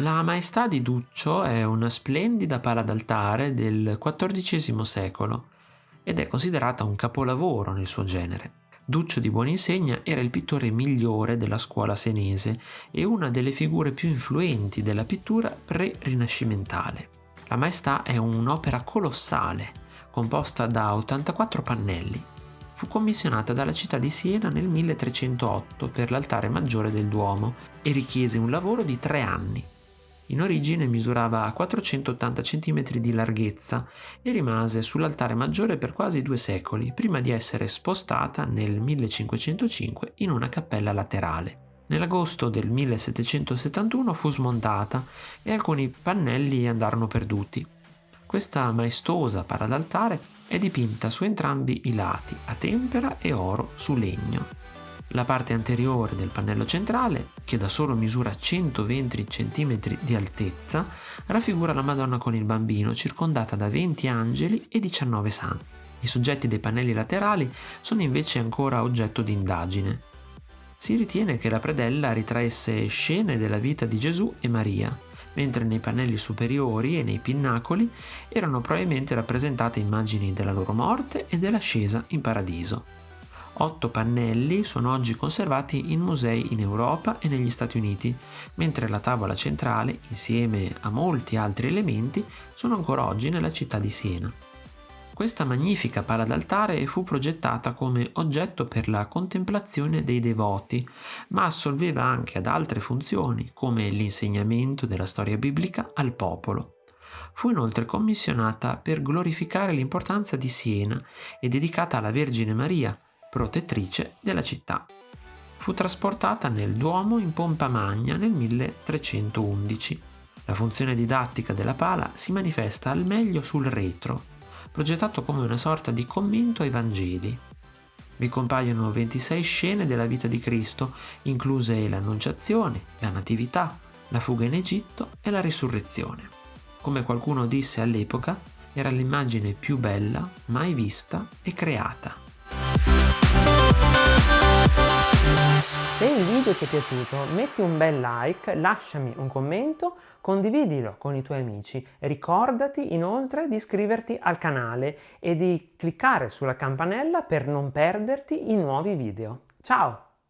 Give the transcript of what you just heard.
La Maestà di Duccio è una splendida pala d'altare del XIV secolo ed è considerata un capolavoro nel suo genere. Duccio di Buoninsegna era il pittore migliore della scuola senese e una delle figure più influenti della pittura pre-rinascimentale. La Maestà è un'opera colossale, composta da 84 pannelli. Fu commissionata dalla città di Siena nel 1308 per l'altare maggiore del Duomo e richiese un lavoro di tre anni. In origine misurava 480 cm di larghezza e rimase sull'altare maggiore per quasi due secoli, prima di essere spostata nel 1505 in una cappella laterale. Nell'agosto del 1771 fu smontata e alcuni pannelli andarono perduti. Questa maestosa paradaltare è dipinta su entrambi i lati, a tempera e oro su legno. La parte anteriore del pannello centrale, che da solo misura 120 cm di altezza, raffigura la Madonna con il bambino circondata da 20 angeli e 19 santi. I soggetti dei pannelli laterali sono invece ancora oggetto di indagine. Si ritiene che la predella ritraesse scene della vita di Gesù e Maria, mentre nei pannelli superiori e nei pinnacoli erano probabilmente rappresentate immagini della loro morte e dell'ascesa in paradiso. Otto pannelli sono oggi conservati in musei in Europa e negli Stati Uniti, mentre la tavola centrale, insieme a molti altri elementi, sono ancora oggi nella città di Siena. Questa magnifica pala d'altare fu progettata come oggetto per la contemplazione dei devoti, ma assolveva anche ad altre funzioni, come l'insegnamento della storia biblica al popolo. Fu inoltre commissionata per glorificare l'importanza di Siena e dedicata alla Vergine Maria, protettrice della città. Fu trasportata nel Duomo in pompa magna nel 1311. La funzione didattica della pala si manifesta al meglio sul retro, progettato come una sorta di commento ai Vangeli. Vi compaiono 26 scene della vita di Cristo, incluse l'Annunciazione, la Natività, la fuga in Egitto e la risurrezione. Come qualcuno disse all'epoca, era l'immagine più bella mai vista e creata. Se il video ti è piaciuto metti un bel like, lasciami un commento, condividilo con i tuoi amici ricordati inoltre di iscriverti al canale e di cliccare sulla campanella per non perderti i nuovi video. Ciao!